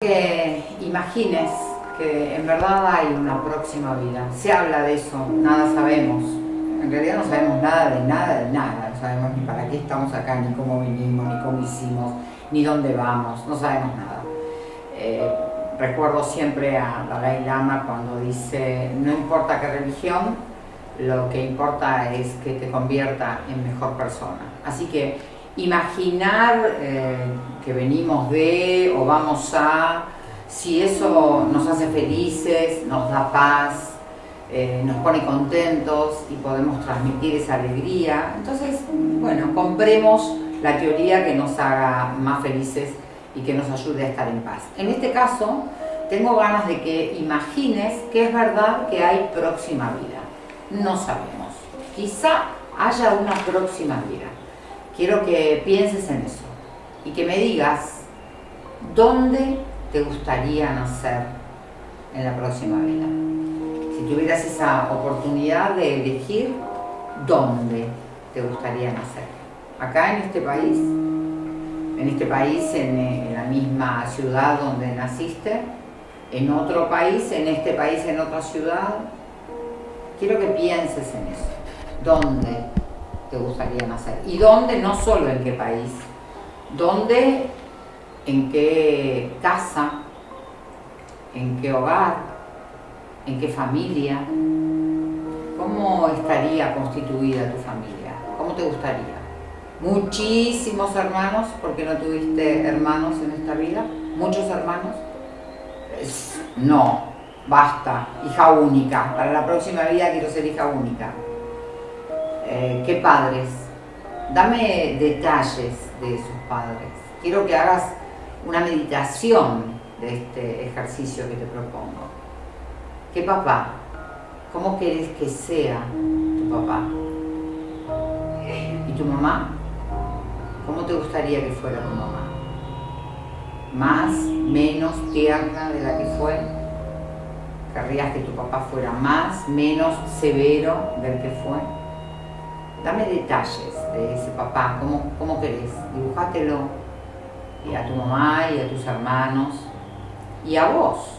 que imagines que en verdad hay una próxima vida. Se habla de eso, nada sabemos. En realidad no sabemos nada de nada de nada. No sabemos ni para qué estamos acá, ni cómo vinimos, ni cómo hicimos, ni dónde vamos. No sabemos nada. Eh, recuerdo siempre a Dalai Lama cuando dice, no importa qué religión, lo que importa es que te convierta en mejor persona. Así que imaginar eh, que venimos de o vamos a, si eso nos hace felices, nos da paz, eh, nos pone contentos y podemos transmitir esa alegría, entonces, bueno, compremos la teoría que nos haga más felices y que nos ayude a estar en paz. En este caso, tengo ganas de que imagines que es verdad que hay próxima vida. No sabemos. Quizá haya una próxima vida quiero que pienses en eso y que me digas dónde te gustaría nacer en la próxima vida. Si tuvieras esa oportunidad de elegir, ¿dónde te gustaría nacer? Acá en este país, en este país, en, en la misma ciudad donde naciste, en otro país, en este país, en otra ciudad. Quiero que pienses en eso. ¿Dónde te gustaría nacer? ¿Y dónde? No solo en qué país. ¿Dónde? ¿En qué casa? ¿En qué hogar? ¿En qué familia? ¿Cómo estaría constituida tu familia? ¿Cómo te gustaría? ¿Muchísimos hermanos? porque no tuviste hermanos en esta vida? ¿Muchos hermanos? no, basta, hija única. Para la próxima vida quiero ser hija única. Eh, qué padres. Dame detalles de esos padres. Quiero que hagas una meditación de este ejercicio que te propongo. ¿Qué papá? ¿Cómo querés que sea tu papá? ¿Y tu mamá? ¿Cómo te gustaría que fuera tu mamá? ¿Más, menos tierna de la que fue? ¿Querrías que tu papá fuera más, menos severo del que fue? Dame detalles de ese papá, ¿cómo, cómo querés? Dibujátelo y a tu mamá y a tus hermanos y a vos.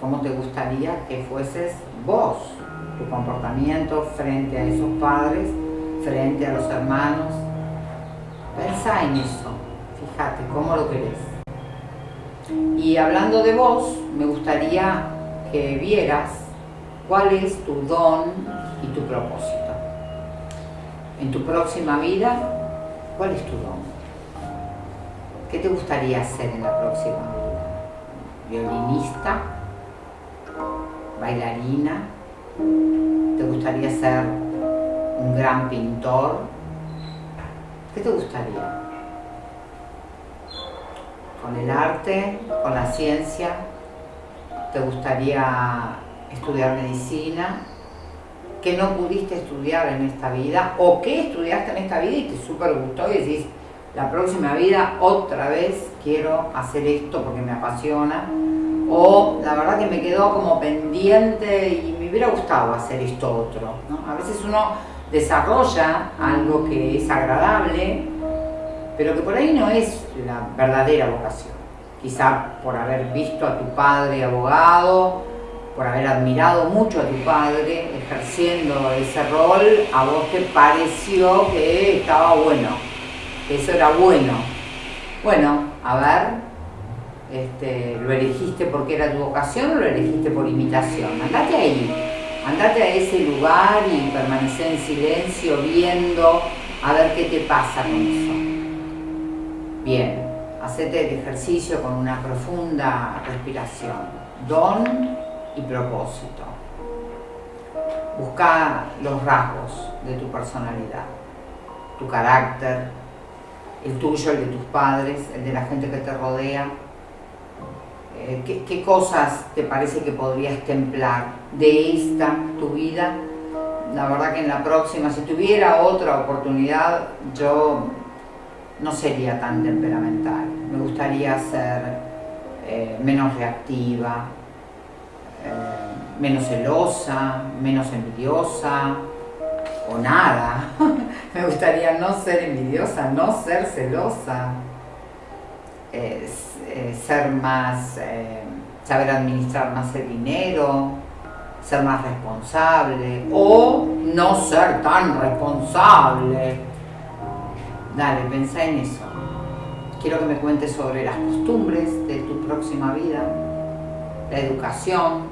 ¿Cómo te gustaría que fueses vos? Tu comportamiento frente a esos padres, frente a los hermanos. Pensa en eso, fíjate cómo lo querés. Y hablando de vos, me gustaría que vieras cuál es tu don y tu propósito en tu próxima vida, ¿cuál es tu don? ¿Qué te gustaría hacer en la próxima vida? ¿Violinista? ¿Bailarina? ¿Te gustaría ser un gran pintor? ¿Qué te gustaría? ¿Con el arte? ¿Con la ciencia? ¿Te gustaría estudiar medicina? Que no pudiste estudiar en esta vida o que estudiaste en esta vida y te súper gustó y decís, la próxima vida otra vez quiero hacer esto porque me apasiona o la verdad que me quedó como pendiente y me hubiera gustado hacer esto otro. A veces uno desarrolla algo que es agradable, pero que por ahí no es la verdadera vocación. Quizá por haber visto a tu padre abogado, por haber admirado mucho a tu padre ejerciendo ese rol, a vos te pareció que estaba bueno, que eso era bueno. Bueno, a ver, este, ¿lo elegiste porque era tu vocación o lo elegiste por imitación? Andate ahí, andate a ese lugar y permanece en silencio viendo a ver qué te pasa con eso. Bien, hacete el ejercicio con una profunda respiración. Don y propósito. Busca los rasgos de tu personalidad, tu carácter, el tuyo, el de tus padres, el de la gente que te rodea. Eh, ¿qué, ¿Qué cosas te parece que podrías templar de esta, tu vida? La verdad que en la próxima, si tuviera otra oportunidad, yo no sería tan temperamental. Me gustaría ser eh, menos reactiva, eh, menos celosa, menos envidiosa o nada. Me gustaría no ser envidiosa, no ser celosa. eh, ser más, saber administrar más el dinero, ser más responsable o no ser tan responsable. Dale, pensá en eso. Quiero que me cuentes sobre las costumbres de tu próxima vida, la educación,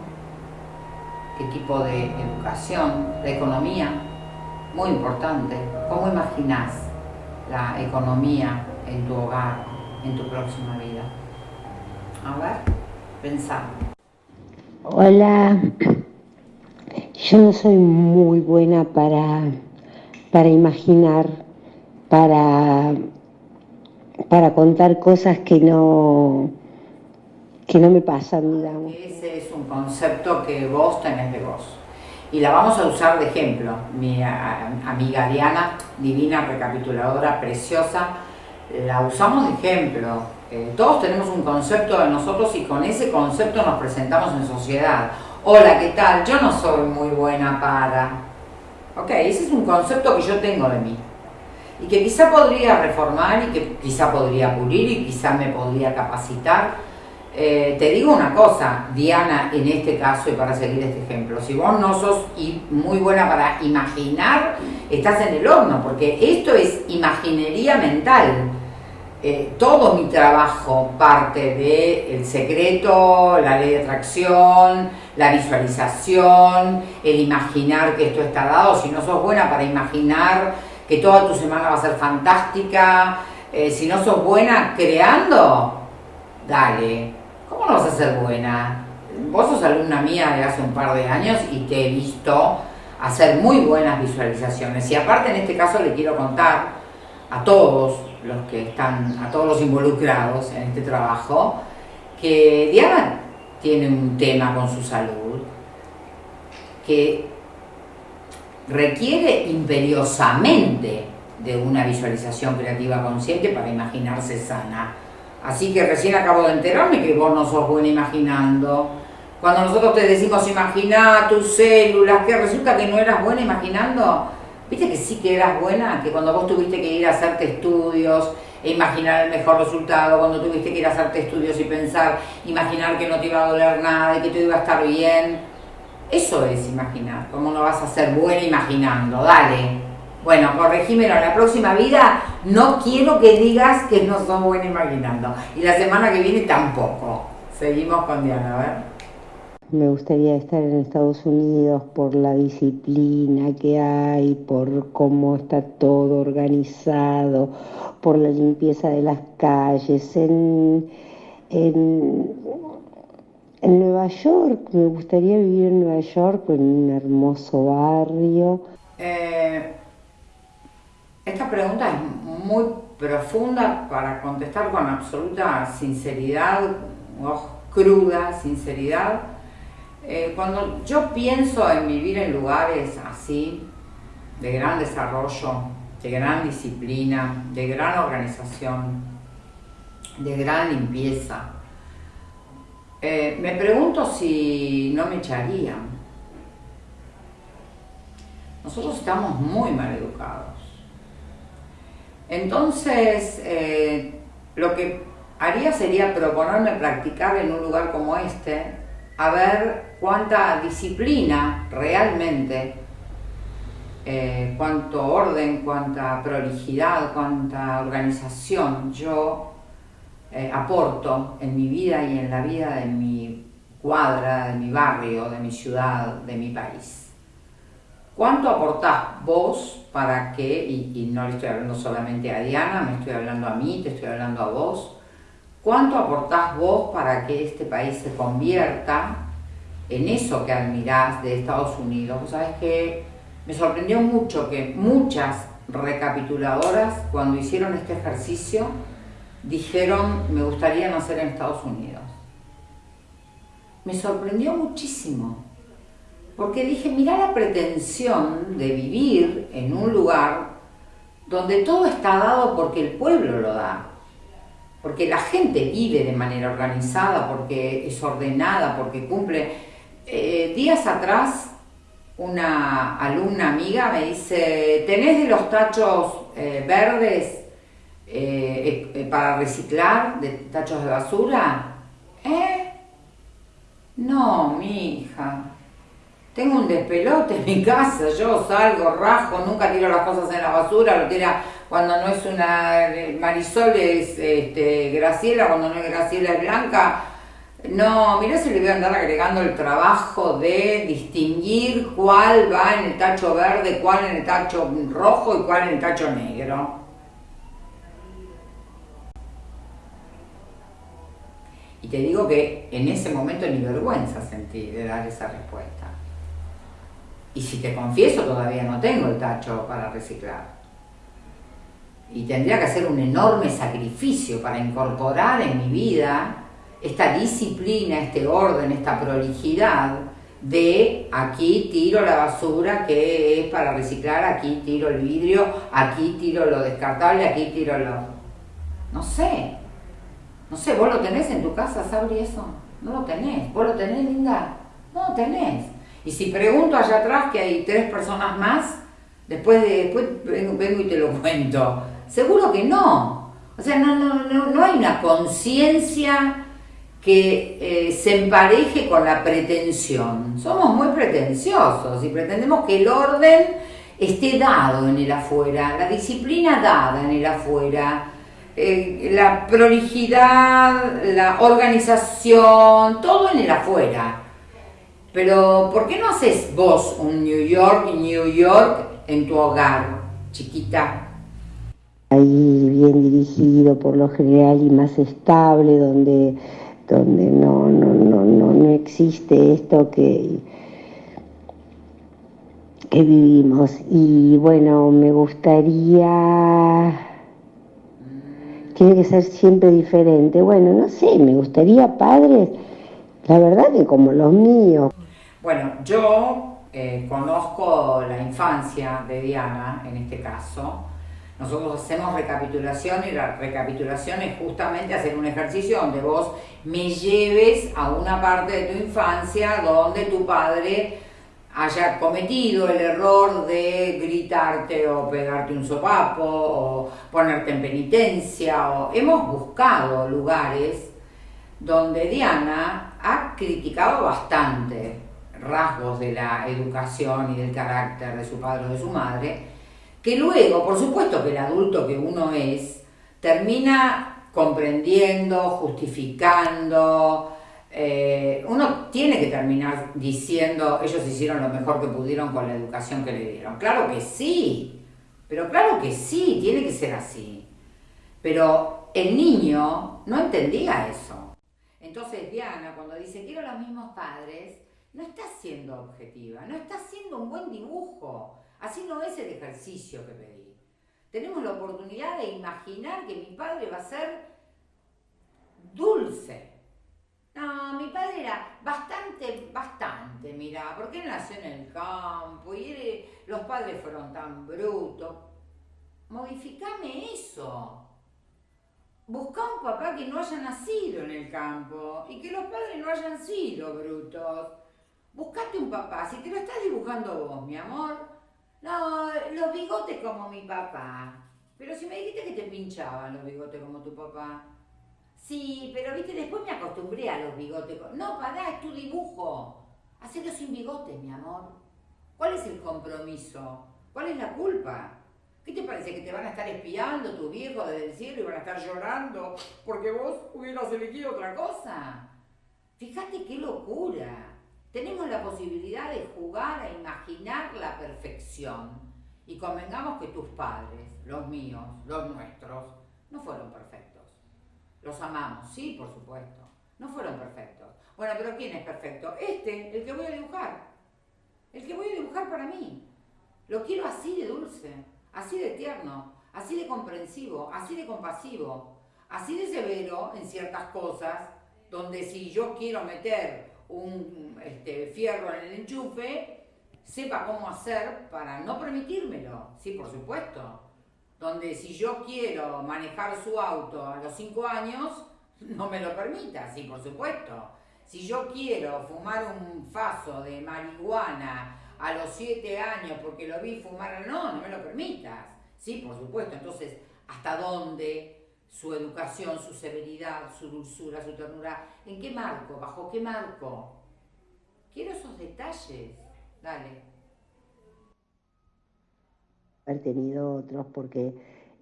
qué tipo de educación, la economía, muy importante. ¿Cómo imaginas la economía en tu hogar, en tu próxima vida? A ver, pensá. Hola, yo no soy muy buena para, para imaginar, para, para contar cosas que no, que no me pasan, digamos. Ese es un concepto que vos tenés de vos. Y la vamos a usar de ejemplo. Mi amiga Diana, divina recapituladora, preciosa, la usamos de ejemplo. Eh, todos tenemos un concepto de nosotros y con ese concepto nos presentamos en sociedad. Hola, ¿qué tal? Yo no soy muy buena para... Ok, ese es un concepto que yo tengo de mí. Y que quizá podría reformar y que quizá podría pulir y quizá me podría capacitar eh, te digo una cosa, Diana, en este caso y para seguir este ejemplo, si vos no sos muy buena para imaginar, estás en el horno, porque esto es imaginería mental. Eh, todo mi trabajo parte de el secreto, la ley de atracción, la visualización, el imaginar que esto está dado. Si no sos buena para imaginar que toda tu semana va a ser fantástica, eh, si no sos buena creando, dale, ¿cómo vas a ser buena? Vos sos alumna mía de hace un par de años y te he visto hacer muy buenas visualizaciones. Y aparte en este caso le quiero contar a todos los que están, a todos los involucrados en este trabajo, que Diana tiene un tema con su salud que requiere imperiosamente de una visualización creativa consciente para imaginarse sana Así que recién acabo de enterarme que vos no sos buena imaginando. Cuando nosotros te decimos imagina tus células, que resulta que no eras buena imaginando, viste que sí que eras buena, que cuando vos tuviste que ir a hacerte estudios e imaginar el mejor resultado, cuando tuviste que ir a hacerte estudios y pensar, imaginar que no te iba a doler nada y que todo iba a estar bien, eso es imaginar, ¿cómo no vas a ser buena imaginando? Dale. Bueno, corregímelo, en la próxima vida no quiero que digas que no sos buena imaginando. Y la semana que viene tampoco. Seguimos con Diana, a ver. Me gustaría estar en Estados Unidos por la disciplina que hay, por cómo está todo organizado, por la limpieza de las calles. En, en, Nueva York, me gustaría vivir en Nueva York, en un hermoso barrio. Eh, esta pregunta es muy profunda para contestar con absoluta sinceridad, cruda sinceridad. Eh, cuando yo pienso en vivir en lugares así, de gran desarrollo, de gran disciplina, de gran organización, de gran limpieza, eh, me pregunto si no me echarían. Nosotros estamos muy mal educados. Entonces, eh, lo que haría sería proponerme practicar en un lugar como este, a ver cuánta disciplina realmente, eh, cuánto orden, cuánta prolijidad, cuánta organización yo eh, aporto en mi vida y en la vida de mi cuadra, de mi barrio, de mi ciudad, de mi país. ¿Cuánto aportás vos para que, y, no le estoy hablando solamente a Diana, me estoy hablando a mí, te estoy hablando a vos, cuánto aportás vos para que este país se convierta en eso que admirás de Estados Unidos? Vos sabés que me sorprendió mucho que muchas recapituladoras, cuando hicieron este ejercicio, dijeron, me gustaría nacer en Estados Unidos. Me sorprendió muchísimo porque dije, mira la pretensión de vivir en un lugar donde todo está dado porque el pueblo lo da, porque la gente vive de manera organizada, porque es ordenada, porque cumple. Eh, días atrás una alumna amiga me dice, ¿tenés de los tachos eh, verdes? eh, para reciclar de tachos de basura? ¿Eh? No, mi hija. Tengo un despelote en mi casa, yo salgo, rajo, nunca tiro las cosas en la basura, lo tira cuando no es una Marisol es este, Graciela, cuando no es Graciela es Blanca. No, mira si le voy a andar agregando el trabajo de distinguir cuál va en el tacho verde, cuál en el tacho rojo y cuál en el tacho negro. Y te digo que en ese momento ni vergüenza sentí de dar esa respuesta. Y si te confieso, todavía no tengo el tacho para reciclar. Y tendría que hacer un enorme sacrificio para incorporar en mi vida esta disciplina, este orden, esta prolijidad de aquí tiro la basura que es para reciclar, aquí tiro el vidrio, aquí tiro lo descartable, aquí tiro lo... No sé, no sé, ¿vos lo tenés en tu casa, Sabri, eso? No lo tenés. ¿Vos lo tenés, Linda? No lo tenés. Y si pregunto allá atrás que hay tres personas más, después, de, después vengo, y te lo cuento. Seguro que no. O sea, no, no, no, hay una conciencia que eh, se empareje con la pretensión. Somos muy pretenciosos y pretendemos que el orden esté dado en el afuera, la disciplina dada en el afuera, eh, la prolijidad, la organización, todo en el afuera. Pero, ¿por qué no haces vos un New York New York en tu hogar, chiquita? Ahí bien dirigido por lo general y más estable, donde, donde no, no, no, no, no existe esto que, que vivimos. Y bueno, me gustaría tiene que ser siempre diferente. Bueno, no sé, me gustaría padres, la verdad que como los míos. Bueno, yo eh, conozco la infancia de Diana, en este caso. Nosotros hacemos recapitulación y la recapitulación es justamente hacer un ejercicio donde vos me lleves a una parte de tu infancia donde tu padre haya cometido el error de gritarte o pegarte un sopapo o ponerte en penitencia. O... Hemos buscado lugares donde Diana ha criticado bastante rasgos de la educación y del carácter de su padre o de su madre, que luego, por supuesto que el adulto que uno es, termina comprendiendo, justificando, eh, uno tiene que terminar diciendo, ellos hicieron lo mejor que pudieron con la educación que le dieron. Claro que sí, pero claro que sí, tiene que ser así. Pero el niño no entendía eso. Entonces Diana, cuando dice, quiero los mismos padres, no está siendo objetiva, no está haciendo un buen dibujo. Así no es el ejercicio que pedí. Tenemos la oportunidad de imaginar que mi padre va a ser dulce, no, mi padre era bastante, bastante, mira, porque él nació en el campo y los padres fueron tan brutos. Modificame eso. Busca un papá que no haya nacido en el campo y que los padres no hayan sido brutos. Buscate un papá, si te lo estás dibujando vos, mi amor. No, los bigotes como mi papá. Pero si me dijiste que te pinchaban los bigotes como tu papá. Sí, pero viste, después me acostumbré a los bigotes. No, pará, es tu dibujo. Hacelo sin bigotes, mi amor. ¿Cuál es el compromiso? ¿Cuál es la culpa? ¿Qué te parece? ¿Que te van a estar espiando tu viejo desde el cielo y van a estar llorando porque vos hubieras elegido otra cosa? Fíjate qué locura. Tenemos la posibilidad de jugar a imaginar la perfección. Y convengamos que tus padres, los míos, los nuestros, no fueron perfectos. Los amamos, sí, por supuesto. No fueron perfectos. Bueno, pero ¿quién es perfecto? Este, el que voy a dibujar. El que voy a dibujar para mí. Lo quiero así de dulce, así de tierno, así de comprensivo, así de compasivo, así de severo en ciertas cosas, donde si yo quiero meter un este, fierro en el enchufe, sepa cómo hacer para no permitírmelo. Sí, por supuesto donde si yo quiero manejar su auto a los 5 años, no me lo permita, sí, por supuesto. Si yo quiero fumar un faso de marihuana a los 7 años porque lo vi fumar, no, no me lo permitas. Sí, por supuesto. Entonces, hasta dónde su educación, su severidad, su dulzura, su ternura, en qué marco, bajo qué marco. Quiero esos detalles, dale. Haber tenido otros porque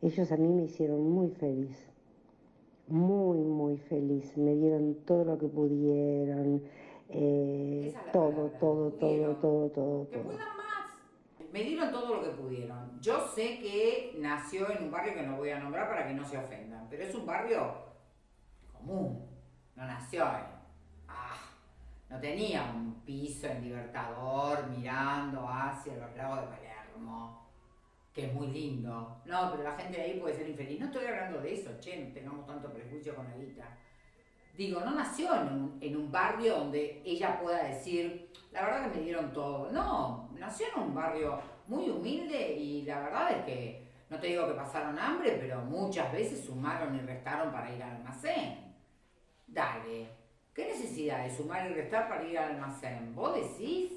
ellos a mí me hicieron muy feliz, muy, muy feliz, me dieron todo lo que pudieron, eh, todo, todo, todo, todo, todo, más. Me dieron todo lo que pudieron. Yo sé que nació en un barrio que no voy a nombrar para que no se ofendan, pero es un barrio común. No nació en. Ah, no tenía un piso en Libertador mirando hacia los lagos de Palermo, que es muy lindo. No, pero la gente de ahí puede ser infeliz. No estoy hablando de eso, che, no tengamos tanto prejuicio con la guita digo, no nació en un, barrio donde ella pueda decir, la verdad que me dieron todo. No, nació en un barrio muy humilde y la verdad es que, no te digo que pasaron hambre, pero muchas veces sumaron y restaron para ir al almacén. Dale, ¿qué necesidad de sumar y restar para ir al almacén? ¿Vos decís?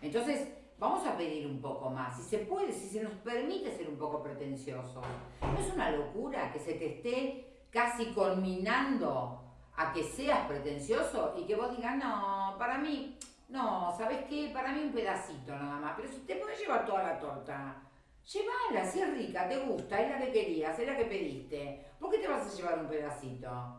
Entonces, vamos a pedir un poco más. Si se puede, si se nos permite ser un poco pretenciosos. ¿No es una locura que se te esté casi culminando a que seas pretencioso y que vos digas, no, para mí, no, ¿sabes qué? Para mí un pedacito nada más, pero si te puedes llevar toda la torta, llévala, si es rica, te gusta, es la que querías, es la que pediste, ¿por qué te vas a llevar un pedacito?